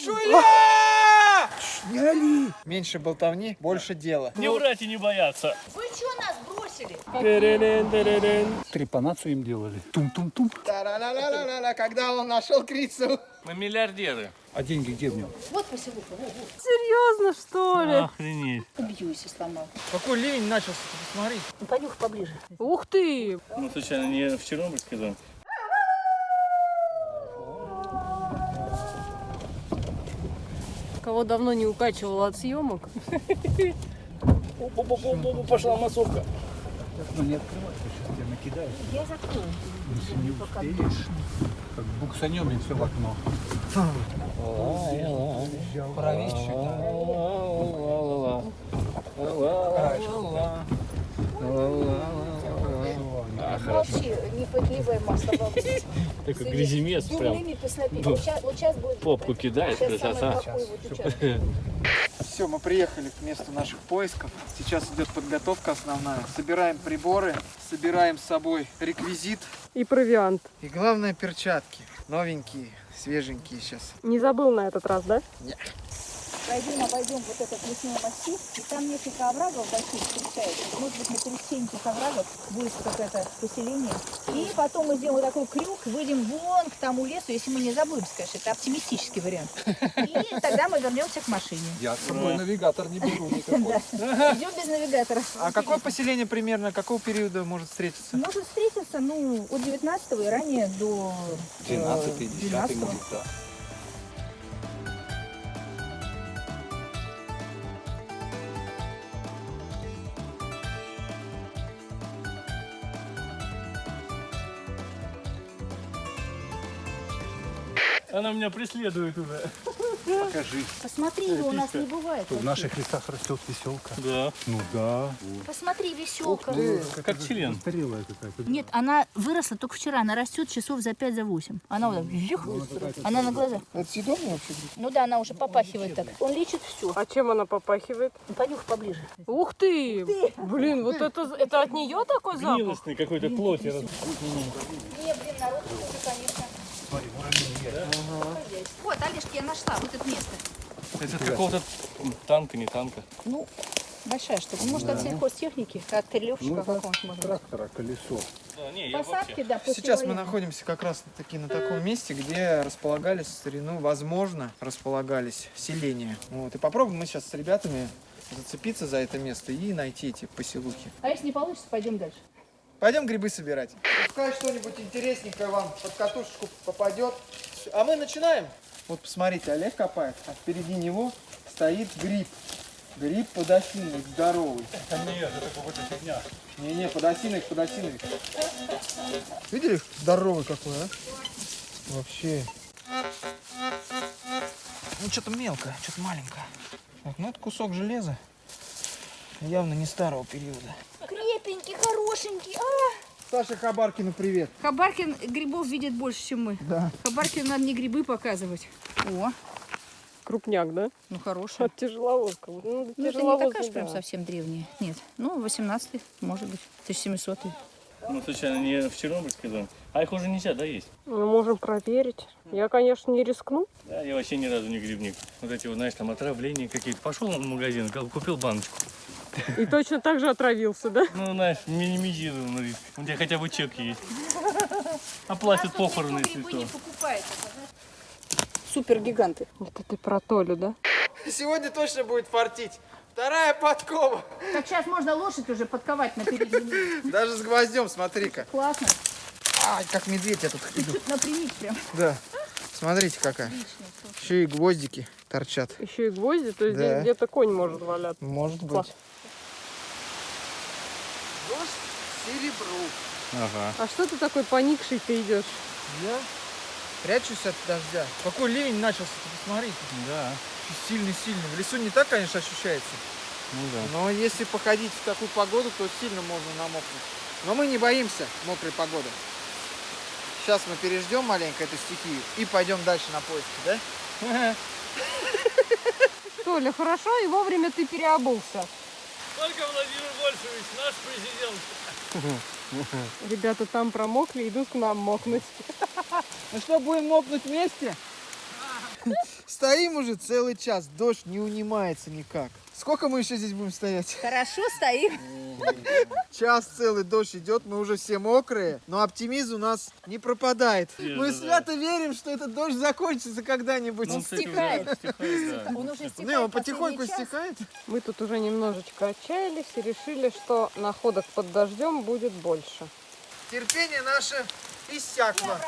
Сашуля! Сняли! Меньше болтовни, больше дела. Не врать и не бояться. Вы что нас бросили? Трепанацию им делали. Тум-тум-тум. Когда он нашел крицу. Мы миллиардеры. А деньги где в нем? Вот во. Серьезно, что ли? Охренеть. Убью, если сломал. Какой ливень начался, ты посмотри. Ну, понюхай поближе. Ух ты! Ну, случайно, не в Чернобыльский дом? Кого давно не укачивал от съемок. Пошла массовка. Ну не открывай, сейчас тебя накидают. Я закрою. Если не успеешь, как буксанем и все в окно. Молчи, не подливай масло. бабушка. Такой гряземес прям. Будет... Попку кидает, красота. Все, мы приехали к месту наших поисков. Сейчас идет подготовка основная. Собираем приборы, собираем с собой реквизит. И провиант. И главное перчатки. Новенькие, свеженькие сейчас. Не забыл на этот раз, да? Пойдем, обойдем вот этот лесной массив, и там несколько оврагов больших встречается. Может быть, на пересечении этих оврагов будет какое-то поселение. И потом мы сделаем вот такой крюк, выйдем вон к тому лесу, если мы не забудем, конечно, это оптимистический вариант. И тогда мы вернемся к машине. Я с собой навигатор не беру никакой. Идем без навигатора. А какое поселение примерно, какого периода может встретиться? Может встретиться, ну, от 19 и ранее до э, 12 10 12 может, да. Она меня преследует уже. Покажи. Посмотри, у нас не бывает. В наших лесах растет веселка. Да. Ну да. Посмотри, веселка. Как член. Застарелая какая-то. Нет, она выросла только вчера, она растет часов за 5 за 8. Она вот так, жих, она на глазах. Это съедобно вообще? Ну да, она уже попахивает так. Он лечит все. А чем она попахивает? Понюх поближе. Ух ты! Блин, вот это, это от нее такой запах? Гнилостный какой-то плоти. Не, блин, народ уже, конечно. Вот, Олежки, я нашла вот это место. Это от какого-то танка, не танка. Ну, большая штука. Может, от сельхозтехники, от крылевщика какого-нибудь может быть. Трактора, колесо. Да, не, я Посадки, да, Сейчас мы находимся как раз таки на таком месте, где располагались в старину, возможно, располагались селения. Вот. И попробуем мы сейчас с ребятами зацепиться за это место и найти эти поселухи. А если не получится, пойдем дальше. Пойдем грибы собирать. Пускай что-нибудь интересненькое вам под катушечку попадет. А мы начинаем. Вот посмотрите, Олег копает, а впереди него стоит гриб. Гриб подосиновик здоровый. Нет, это какая-то фигня. Не-не, подосиновик, подосиновик. Видели, здоровый какой, а? Вообще. Ну, что-то мелкое, что-то маленькое. Вот, ну, это кусок железа. Явно не старого периода. Крепенький, хорошенький. А! Саша Хабаркину привет. Хабаркин грибов видит больше, чем мы. Да. Хабаркин надо не грибы показывать. О, Крупняк, да? ну хороший. От тяжеловозка. Ну, Ну, это не такая же прям совсем древняя. Нет. Ну, 18 может быть. 1700 -й. Ну, случайно, не в Чернобыльский дом. А их уже нельзя, да, есть? Мы можем проверить. Я, конечно, не рискну. Да, я вообще ни разу не грибник. Вот эти вот, знаешь, там отравления какие-то. Пошел в магазин, купил баночку. И точно так же отравился, да? Ну, знаешь, минимизированный риск. У тебя хотя бы чек есть. Оплатят похороны, если что. Супер гиганты. Это ты про Толю, да? Сегодня точно будет фартить. Вторая подкова. Так сейчас можно лошадь уже подковать на переднюю. Даже с гвоздем, смотри-ка. Классно. Ай, как медведь я тут иду. Напрямик прям. Да. Смотрите какая. Еще и гвоздики торчат. Еще и гвозди, то есть Да. здесь где-то конь может валяться. Может Класс. Дождь серебру. Ага. А что ты такой поникший ты идешь? Я прячусь от дождя. Какой ливень начался, ты посмотри. Да. Сильный-сильный. В лесу не так, конечно, ощущается. Ну да. Но если походить в такую погоду, то сильно можно намокнуть. Но мы не боимся мокрой погоды. Сейчас мы переждем маленько эту стихию и пойдем дальше на поиски, да? Толя, хорошо, и вовремя ты переобулся. Только Владимир Вольфович, наш президент. Ребята там промокли, идут к нам мокнуть. Ну что, будем мокнуть вместе? Стоим уже целый час, дождь не унимается никак. Сколько мы еще здесь будем стоять? Хорошо стоим. Час целый дождь идет, мы уже все мокрые, но оптимизм у нас не пропадает. Мы свято верим, что этот дождь закончится когда-нибудь. Ну, кстати, уже стихает. стихает, да. Он уже стихает. Не, он потихоньку час. стихает. Мы тут уже немножечко отчаялись и решили, что находок под дождем будет больше. Терпение наше иссякло.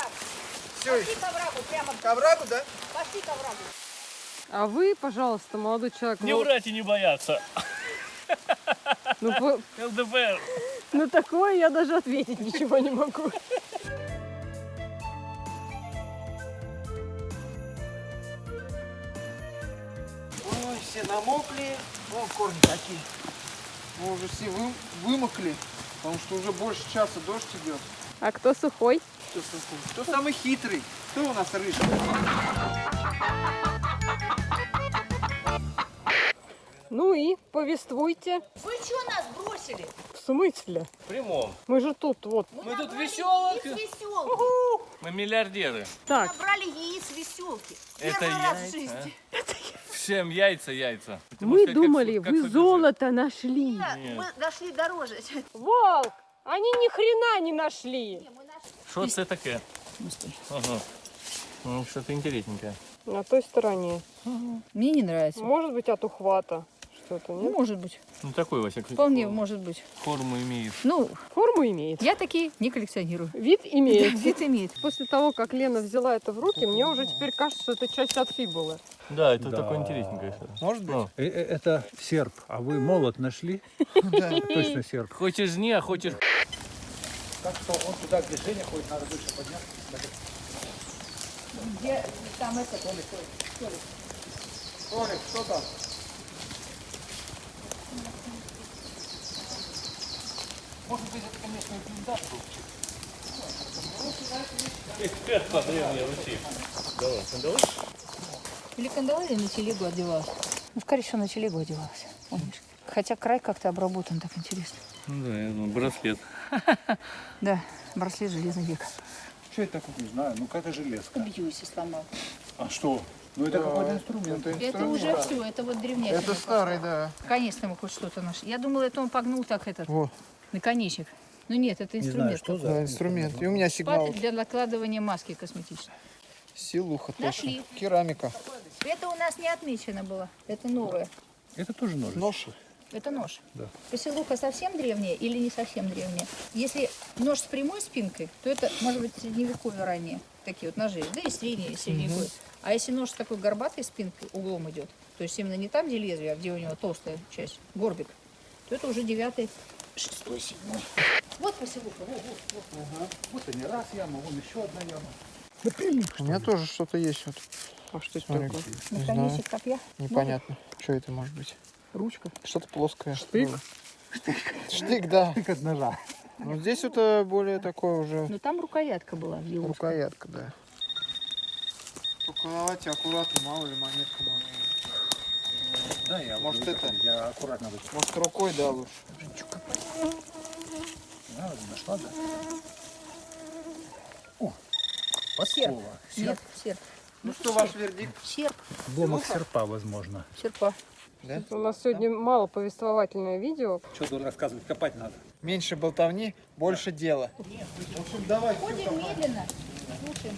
Все, Пошли к оврагу, прямо к оврагу, да? пошли к оврагу. А вы, пожалуйста, молодой человек, Не ну, врать и не бояться. ну, по- ЛДПР. на такое я даже ответить ничего не могу. Ой, все намокли. Вон корни какие. Мы уже все вы- вымокли, потому что уже больше часа дождь идет. А кто сухой? Кто, сухой? Кто самый хитрый? Кто у нас рыжий? Ну и повествуйте. Вы что нас бросили? В смысле? В прямом. Мы же тут вот. Мы тут веселых. Яиц веселки. Мы миллиардеры. Так, Набрали яиц веселки. Это Первый раз в яйца, жизни. Всем яйца, яйца. Можешь мы как думали, фу- как вы Фаберже. золото нашли. Нет, Нет. Мы нашли дороже. Волк! Они ни хрена не нашли. Что це таке? Ага. Ну, что-то интересненькое. На той стороне. Мне не нравится. Может быть, от ухвата. Что-то, Ну, нет? может быть. Ну, такой, во всяком Вполне случае, может быть. Форму имеет. Ну, Форму имеет. я такие не коллекционирую. Вид имеет. Вид имеет. После того, как Лена взяла это в руки, мне уже теперь кажется, что это часть от фибулы. Да, это такое интересненькое. Может быть? Ну, Э, э, Это серп, а вы молот нашли? Да. Точно серп. хочешь не, а хочешь... Так что он туда, где Женя ходит, надо выше подняться. Где там это? Толик, что там? Эксперт по древней Руси. Давай, давай. Или кандалы, или на телегу одевалась. Ну, скорее всего, на телегу одевалась. Помнишь? Хотя край как-то обработан, так интересно. Ну да, я думаю, браслет. Да, браслет железный век. Что это такое? Не знаю, ну какая железка. Убью, если сломал. А что? Ну это какой-то инструмент. Это, Это уже все, это вот древнейшее. Это старый, да. Наконец-то мы хоть что-то нашли. Я думала, это он погнул так этот Во, наконечник. Ну нет, это Не знаю, инструмент. что да, за инструмент. И у меня сигнал. Для накладывания маски косметической. Силуха точно. Нашли. Керамика. Это у нас не отмечено было. Это новое. Это тоже нож. Нож. Это нож. Да. Поселуха совсем древняя или не совсем древняя? Если нож с прямой спинкой, то это может быть средневековье ранее. Такие вот ножи. Да и средние, и средневековье. А если нож с такой горбатой спинкой углом идет, то есть именно не там, где лезвие, а где у него толстая часть, горбик, то это уже девятый, шестой, седьмой. Вот поселуха, вот, вот, вот. Вот они, раз яма, вон еще одна яма. У меня тоже что-то есть вот. А что это Смотри, такое? знаю. Наконечник копья. Непонятно. Что это может быть? Ручка. Что-то плоское. Штык? было. Штык, да. Тык от ножа. Но здесь это более такое уже Но там рукоятка была в его. рукоятка, да. Только давайте аккуратно, мало ли монетка может. Да, я Может, это? Я аккуратно вот. Может рукой, да, лучше. Да, нашла, да? О, Серп. Нет, серп. Ну что, ваш вердикт? Серп. Обломок серпа, возможно. Серпа. У нас сегодня мало повествовательное видео. Что тут рассказывать, копать надо. Меньше болтовни, больше дела. В общем, давай. Ходим медленно, слушаем.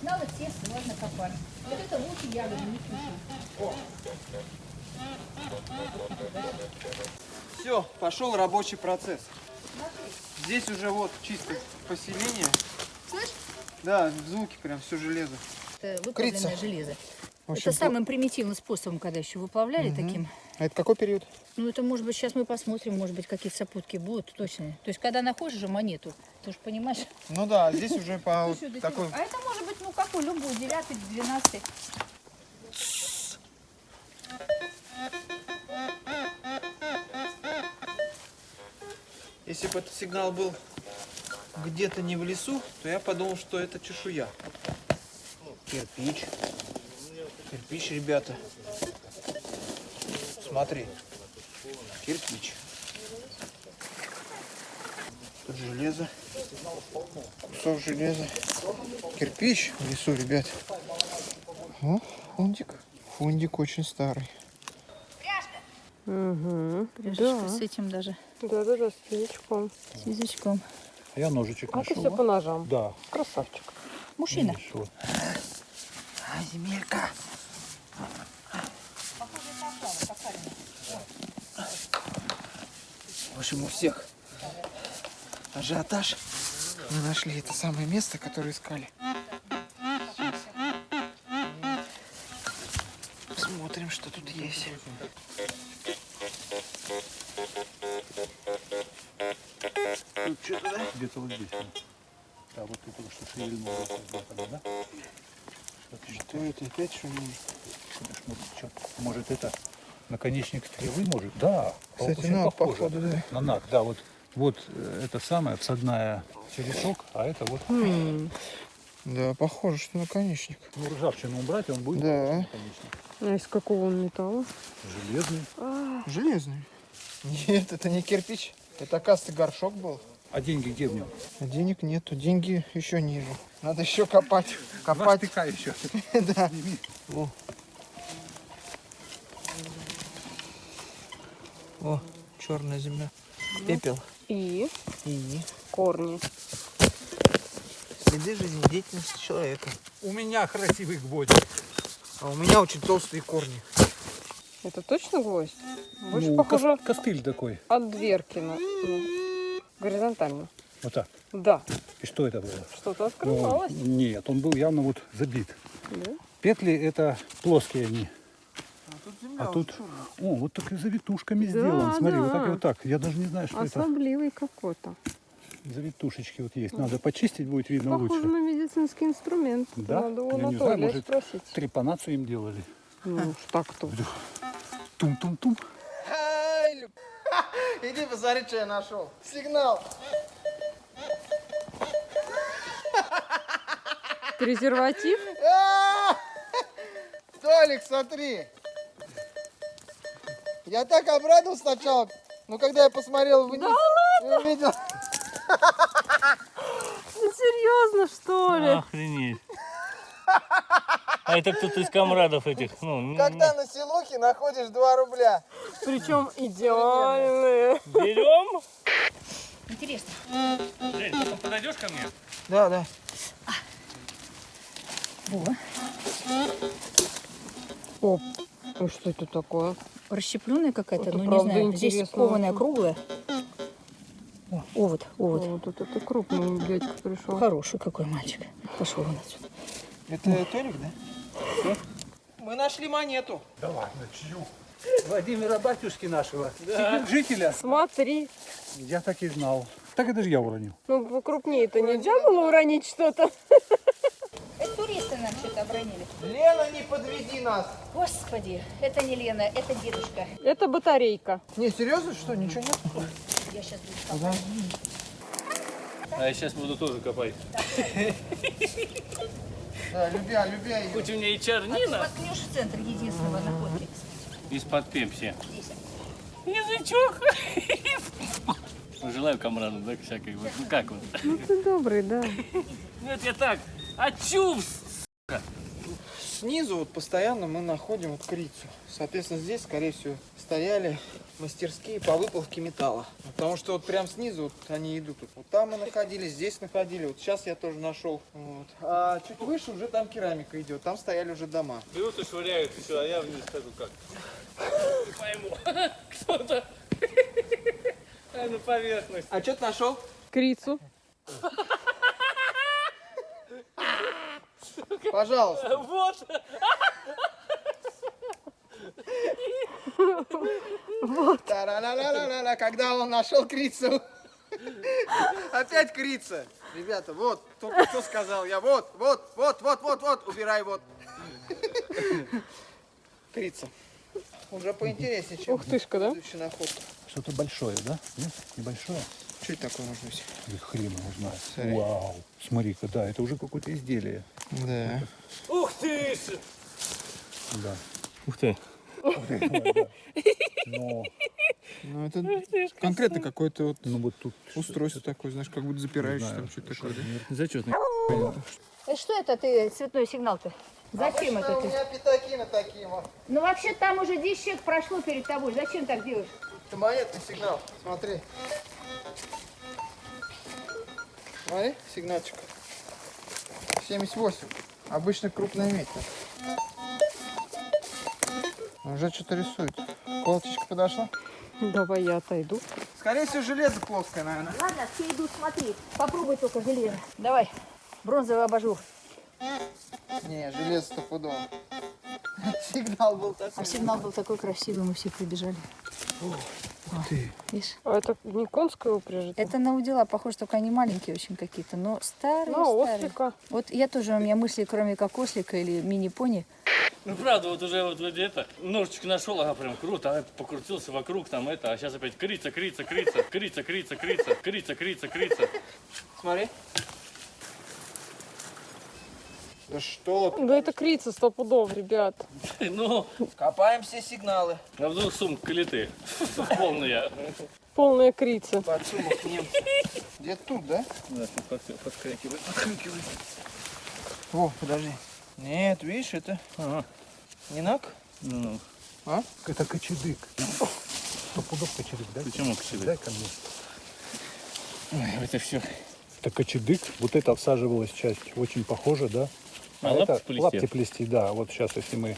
Сначала тесто, ладно копать. Вот это лучше ягоды, не слушаем. Все, пошел рабочий процесс. Здесь уже вот чисто поселение. Слышь? Да, звуки прям, все железо. Это Крица. выплавленное железо. В общем, это самым примитивным способом, когда еще выплавляли таким. А это какой период? Ну, это, может быть, сейчас мы посмотрим, может быть, какие-то сопутки будут точные. То есть, когда находишь же монету, ты же понимаешь, Ну да, здесь уже по такой... А это может быть, ну, какой, любой, девятый, двенадцатый. Если бы этот сигнал был где-то не в лесу, то я подумал, что это чешуя. Кирпич. Кирпич, ребята. Смотри. Кирпич. Тут железо. Кусок железа. Кирпич в лесу, ребят. О, фундик. Фундик очень старый. Угу. Пряжечка с этим даже, Да-да-да, с язычком. с язычком. А я ножичек А ты нашел. все по ножам. Да. Красавчик. Мужчина. Вот. А, земелька. В общем, у всех ажиотаж. Мы нашли это самое место, которое искали. Посмотрим, что тут есть. Тут что-то, да? Где-то вот здесь. Да, вот ты только что шевельнул. вот так вот, да? Что-то Что это опять что? Смотришь, может, это наконечник стрелы, может? Да. Кстати, очень на, похоже. походу, да. На нак, да, вот, вот э, это самая всадная черешок, а это вот. Да, похоже, что наконечник. ну, ржавчину убрать, он будет Да. наконечник. А из какого он металла? Железный. Железный. Нет, это не кирпич. Это, оказывается, горшок был. А деньги где в нем? А денег нету, деньги еще ниже. Надо еще копать. Копать. штыка еще. да. О. О, черная земля. Пепел. И И корни. следы жизнедеятельности человека. У меня красивый гвоздик. А у меня очень толстые корни. Это точно гвоздь? Больше Ну, похоже кос- костыль такой. от дверки. На, ну, горизонтально. Вот так. Да, И что это было? что-то Ну, открывалось. нет, он был явно вот забит. Да? Петли это плоские они. А тут земля. А тут, о, вот так и завитушками Да, сделан. Смотри, вот так и да. вот так. Я даже не знаю, что это. Особливый какой-то. Завитушечки вот есть. Надо почистить, будет видно Похоже лучше. на медицинский инструмент. Да? Надо у Я не знаю, может, спросить. Трепанацию им делали. Ну уж так-то. Тум-тум-тум. Иди посмотри, что я нашел. Сигнал. Презерватив? А! Толик, смотри. Я так обрадовался сначала, но когда я посмотрел вниз, и увидел, Ну, серьезно, что ли? Охренеть. А это кто-то из комрадов этих, ну, когда на селухе находишь 2 рубля. Причем идеальные. берем. Интересно. Жень, ты подойдешь ко мне? Да, да. Во. О, а что это такое? Расщепленная какая-то, ну не правда знаю, здесь кованая круглая. О, овод, овод. Вот это, это крупный дядька пришел. Хороший какой мальчик. Пошел он отсюда. Это Толик, да? Мы нашли монету. Да ладно, чью? Владимира батюшки нашего, жителя. Смотри, Я так и знал. Так это же я уронил. ну покрупнее-то нельзя было уронить что-то? Это туристы нам что-то обронили. Лена, не подведи нас. Господи, это не Лена, это дедушка. Это батарейка. Не, серьезно, что, ничего нет? Я сейчас буду копать. А я сейчас буду тоже копать. Да, любя, любя ее. Хоть у меня и чернина Воткнешь в центр единственного находки. из-под пепси. Язычок. Ну, Желаю комраду, да, всякой. Вот, ну как вот? Ну ты добрый, да. Это я так. А чувств. Снизу вот постоянно мы находим вот крицу. Соответственно, здесь, скорее всего, стояли мастерские по выплавке металла. Потому что вот прям снизу вот они идут. Вот там мы находили, здесь находили. Вот сейчас я тоже нашел. Вот. А чуть выше уже там керамика идет. Там стояли уже дома. Берут и швыряют еще, а я вниз хожу как. Не пойму. Кто-то. А на поверхность. А что ты нашел? Крицу. Пожалуйста. Вот. Та-ра-ла-ла-ла-ла-ла, Когда он нашел крицу. Опять крица. Ребята, вот, только что сказал я. Вот, вот, вот, вот, вот, вот, убирай вот. Крица. Уже поинтереснее, чем Ух тышка, да? находка. Что-то большое, да? Нет? Небольшое? Что это такое может быть? Хрен его знает. Вау. Смотри-ка, да, это уже какое-то изделие. Да. Ух ты! Да. Ух ты. Но, Ну, это конкретно какое-то вот ну вот тут... устройство такое, знаешь, как будто знаю, там что-то такое, да? Зачетный. Э, Что это ты цветной сигнал-то? Зачем Обычно это у ты? меня пятаки на такие вот. Ну вообще там уже 10 человек прошло перед тобой. Зачем так делаешь? Это монетный сигнал. Смотри. Смотри, сигнальчик. 78. Обычно крупная медь. Уже что-то рисует. Колоточка подошла. Давай я отойду. Скорее всего, железо плоское, наверное. Ладно, все идут, смотри. Попробуй только железо. Давай, бронзовый абажур. Не, железо стопудово. Сигнал был А такой. сигнал был такой красивый, мы все прибежали. Ты. Видишь? А это не конская упряжь? это Это на удила, похоже, только они маленькие очень какие-то, но старые, На старые. ослика. Вот я тоже, у меня мысли, кроме как ослика или мини-пони. Ну правда, вот уже вот вроде это, ножичек нашел, ага, прям круто, а покрутился вокруг там это, а сейчас опять крица, крица, крица, крица, крица, крица, крица, крица, крица. Смотри. Да что? Да это крица сто пудов, ребят. Ну, Копаем все сигналы. а вдруг сумка леты, полная. Полная крица. Подсумок нем. Где тут, да? Да, подскакивает. О, подожди. Нет, видишь, это Ага. не нак. Ну, Это кочедык. Сто пудов кочедык, да? почему кочедык? Дай ко мне. Ой, это все. Это кочедык. Вот это всаживалась часть. Очень похоже, да? А, лапти это плести? лапти плести, да. Вот сейчас, если мы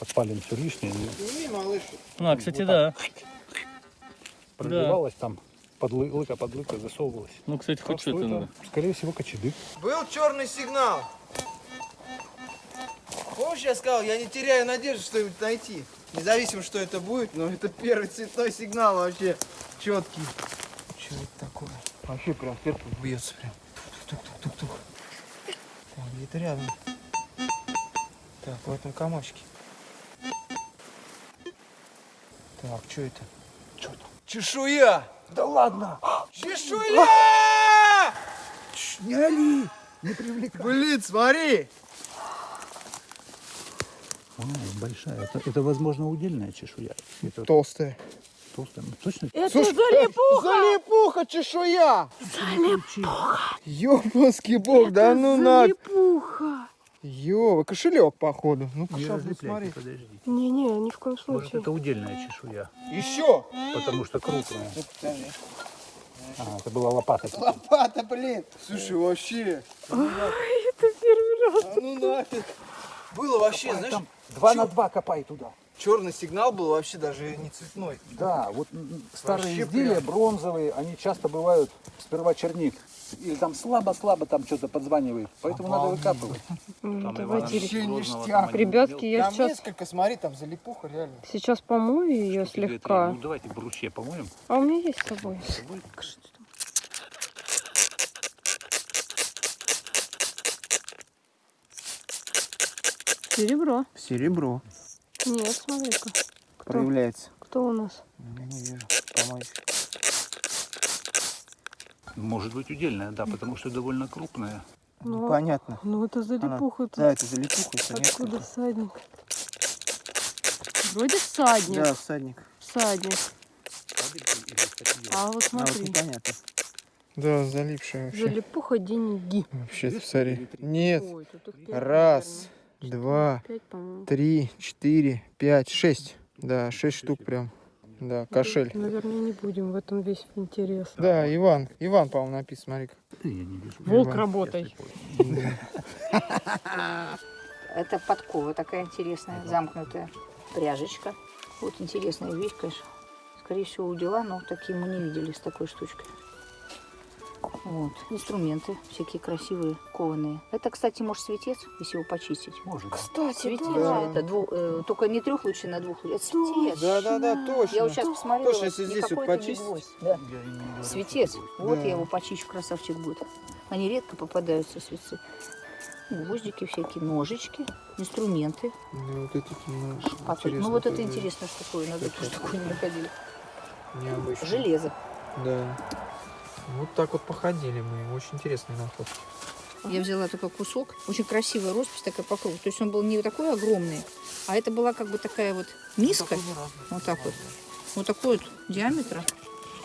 отпалим все лишнее, Сними, малыш. Ну, а, кстати, да. пробивалась там, под лы- лыка под лыка засовывалась. Ну, кстати, хоть что что-то надо. скорее всего, кочедык. Был черный сигнал. Помнишь, я сказал, я не теряю надежды что-нибудь найти. Независимо, что это будет, но это первый цветной сигнал вообще четкий. Что это такое? Вообще прям сердце бьется прям. Тук-тук-тук-тук. Так, где-то рядом. Так, в этом комочке. Так, что это? Что там? Чешуя! Да ладно! Чешуя! Не али! Не привлекай! Блин, смотри! А, большая. Это, это, возможно, удельная чешуя. Это Толстая. Толстая. Ну, Точно? Это Слушай, залипуха! Залипуха, чешуя! Залипуха! Ёбанский бог, да ну надо! Залипуха! Ёва, кошелек, походу. Ну-ка, Не сейчас разлепляйте, смотри. подожди. Не-не, ни в коем Может, случае. это удельная чешуя, Еще! потому что крупная. Ну, подожди. А, это была лопата. Лопата, блин! Слушай, вообще. Это первый раз. А ну нафиг. Было вообще, знаешь, Там два на два копай туда. Черный сигнал был вообще даже не цветной. Да, вот старые Вообще изделия прям. бронзовые, они часто бывают сперва черник. Или там слабо-слабо там что-то подзванивает. Поэтому надо выкапывать. М, Давайте, Вообще ништяк. ребятки, я Там сейчас, несколько, смотри, там залипуха реально. сейчас помою ее слегка. Ну давайте бруще помоем. А у меня есть с собой. Серебро. Серебро Нет, смотри-ка. Проявляется. Кто у нас? Я не вижу. Помочь. Может быть удельная, да, потому что довольно крупная. Ну, Понятно. ну это залипуха. Да, это залипуха, конечно. Откуда всадник? Вроде всадник. Да, всадник. Всадник. А вот А вот смотри. непонятно. Да, залипшая вообще. Залипуха деньги. Вообще, смотри. Нет. Ой, Раз, наверное. По-моему. три, четыре, пять, шесть. Да, шесть штук прям. Да, кошель. Наверное, не будем в этом весь интерес. Да, Иван. Иван, по-моему, написан, смотри-ка. Я не вижу. Волк, работай. Это подкова такая интересная, замкнутая пряжечка. Вот интересная вещь, конечно. Скорее всего, у дела, но такие мы не видели с такой штучкой. Вот. Инструменты всякие красивые, кованые. Это, кстати, может светец, если его почистить. Может. Кстати, Светец. да. Это двух, э, только не трехлучный на двух Это светец. Да, да, да, точно. Я вот сейчас посмотрела, Точно, если здесь вот почистить. Да. Светец. Вот я его почищу, красавчик будет. Они редко попадаются, светцы. Гвоздики всякие, ножички, инструменты. Да, вот эти ну, тут- ну вот это интересная штуковина, да, тоже такую не находили. Необычно. Железо. Да. Вот так вот походили мы. Очень интересный находка. Я взяла только кусок. Очень красивая роспись такая по кругу. То есть он был не такой огромный, а это была как бы такая вот миска. Вот так вот. Вот такой вот диаметра.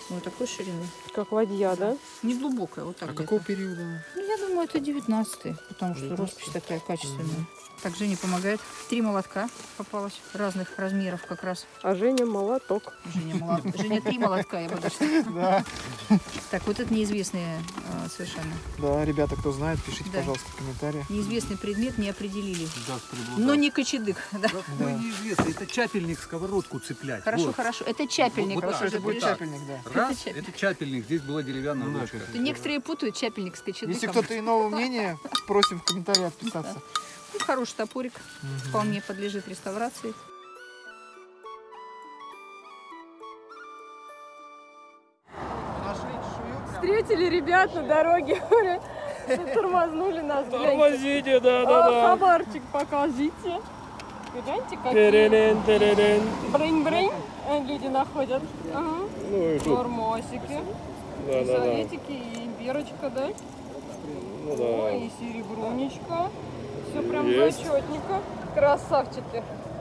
Вот такой ширины. Как ладья, да? Не глубокая, вот так А какого периода? Ну, я думаю, это 19 потому что 19-й? роспись такая качественная. Так, Женя помогает. Три молотка попалось разных размеров как раз. А Женя молоток. Женя, молот... Женя три молотка, я бы даже. Да. Так, вот это неизвестные а, совершенно. Да, ребята, кто знает, пишите, Да. пожалуйста, в комментариях. Неизвестный предмет не определили. Да, Но не кочедык. Да. Какой неизвестный, это чапельник сковородку цеплять. Хорошо, Вот. хорошо. Это чапельник. Вот Вот так, что это будет чапельник, да. Раз, Это чапельник. это чапельник, здесь была деревянная ложка. То Некоторые путают чапельник с кочедыком. Если кто-то иного мнения, просим в комментариях отписаться. Ну, хороший топорик. Вполне подлежит реставрации. Встретили ребят на дороге. Тормознули нас. Тормозите, да, А, Хабарчик покажите. Гляньте, какие брынь-брынь э, люди находят. Ага. Ну и Нормосики. И советики, и бирочка, да? Ну Ой, и серебрунечка. Все прям Есть. зачетненько. Красавчики.